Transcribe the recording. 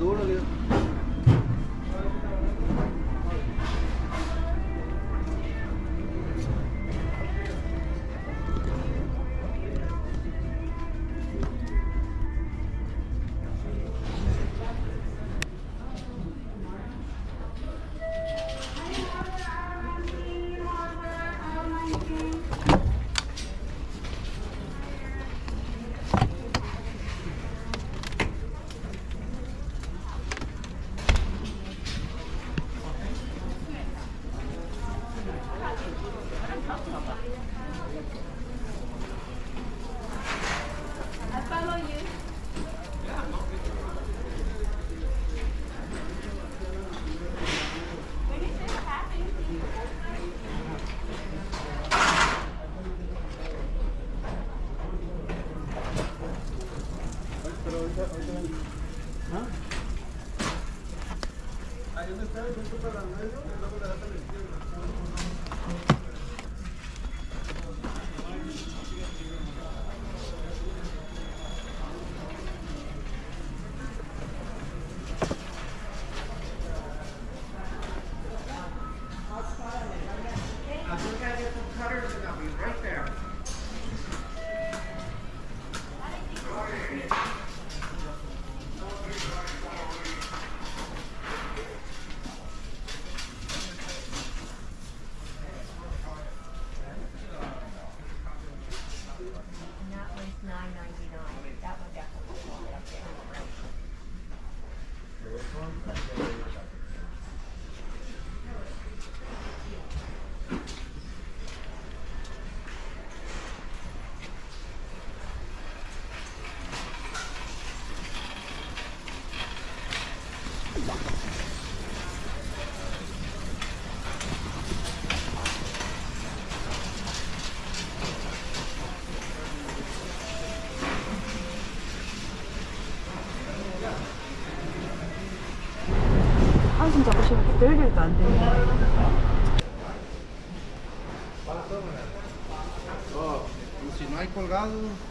duro, tío. Oh, pues si no hay colgado.